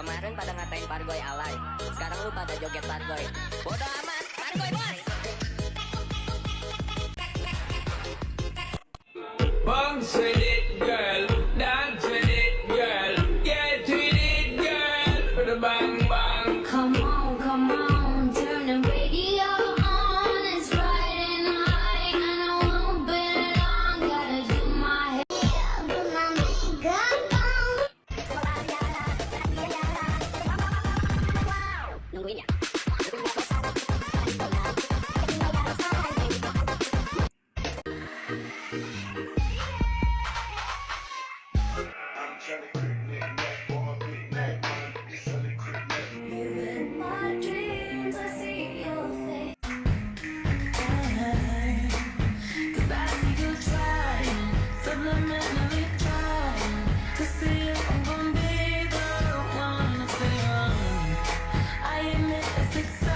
Kemarin pada ngatain Pargoy alay. Sekarang lu pada joget Pargoy. Bodoh amat, Pargoy boy. Bang sedit girl, dan sedit girl Get with it girl, bang bang Come on, come on. I'm It's